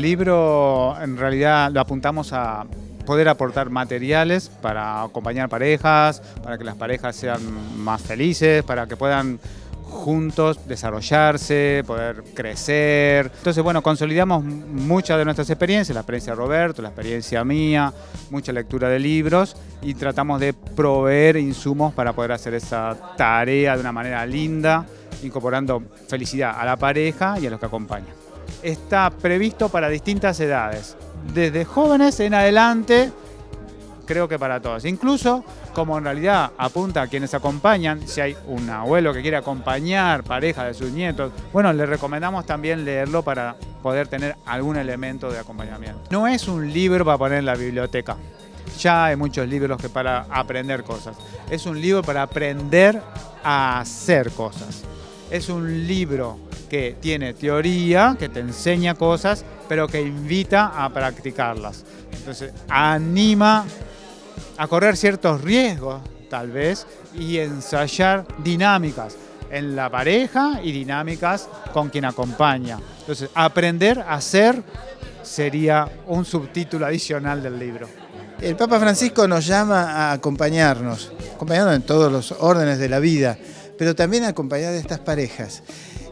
libro en realidad lo apuntamos a poder aportar materiales para acompañar parejas, para que las parejas sean más felices, para que puedan juntos desarrollarse, poder crecer. Entonces, bueno, consolidamos muchas de nuestras experiencias, la experiencia de Roberto, la experiencia mía, mucha lectura de libros y tratamos de proveer insumos para poder hacer esa tarea de una manera linda, incorporando felicidad a la pareja y a los que acompañan. Está previsto para distintas edades, desde jóvenes en adelante, creo que para todos. Incluso, como en realidad apunta a quienes acompañan, si hay un abuelo que quiere acompañar pareja de sus nietos, bueno, le recomendamos también leerlo para poder tener algún elemento de acompañamiento. No es un libro para poner en la biblioteca. Ya hay muchos libros que para aprender cosas. Es un libro para aprender a hacer cosas. Es un libro que tiene teoría, que te enseña cosas, pero que invita a practicarlas. Entonces, anima a correr ciertos riesgos, tal vez, y ensayar dinámicas en la pareja y dinámicas con quien acompaña. Entonces, aprender a ser sería un subtítulo adicional del libro. El Papa Francisco nos llama a acompañarnos, acompañarnos en todos los órdenes de la vida, pero también acompañar a estas parejas.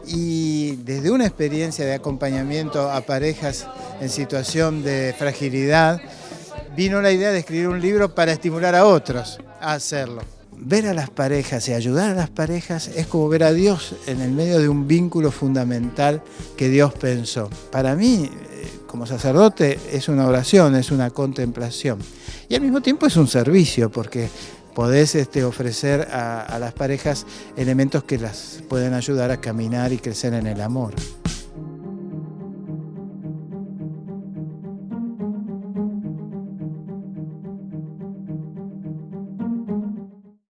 Y desde una experiencia de acompañamiento a parejas en situación de fragilidad, vino la idea de escribir un libro para estimular a otros a hacerlo. Ver a las parejas y ayudar a las parejas es como ver a Dios en el medio de un vínculo fundamental que Dios pensó. Para mí, eh, como sacerdote, es una oración, es una contemplación. Y al mismo tiempo es un servicio, porque podés este, ofrecer a, a las parejas elementos que las pueden ayudar a caminar y crecer en el amor.